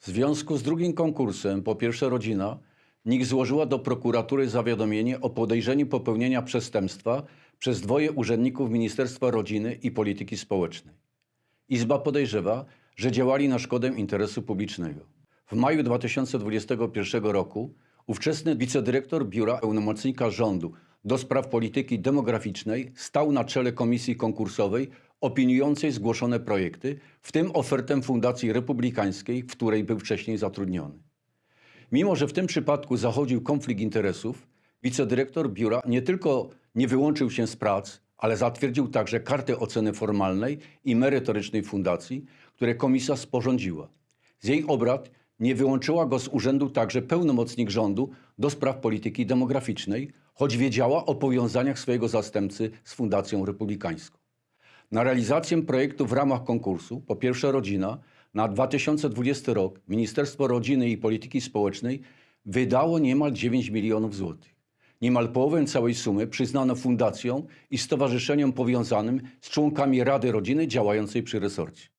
W związku z drugim konkursem po pierwsze rodzina NIK złożyła do prokuratury zawiadomienie o podejrzeniu popełnienia przestępstwa przez dwoje urzędników Ministerstwa Rodziny i Polityki Społecznej. Izba podejrzewa, że działali na szkodę interesu publicznego. W maju 2021 roku ówczesny wicedyrektor Biura Pełnomocnika Rządu do spraw polityki demograficznej stał na czele komisji konkursowej opiniującej zgłoszone projekty, w tym ofertę Fundacji Republikańskiej, w której był wcześniej zatrudniony. Mimo, że w tym przypadku zachodził konflikt interesów, wicedyrektor biura nie tylko nie wyłączył się z prac, ale zatwierdził także kartę oceny formalnej i merytorycznej fundacji, które komisja sporządziła. Z jej obrad nie wyłączyła go z urzędu także pełnomocnik rządu do spraw polityki demograficznej, choć wiedziała o powiązaniach swojego zastępcy z Fundacją Republikańską. Na realizację projektu w ramach konkursu Po pierwsze Rodzina na 2020 rok Ministerstwo Rodziny i Polityki Społecznej wydało niemal 9 milionów złotych. Niemal połowę całej sumy przyznano fundacjom i stowarzyszeniom powiązanym z członkami Rady Rodziny działającej przy resorcie.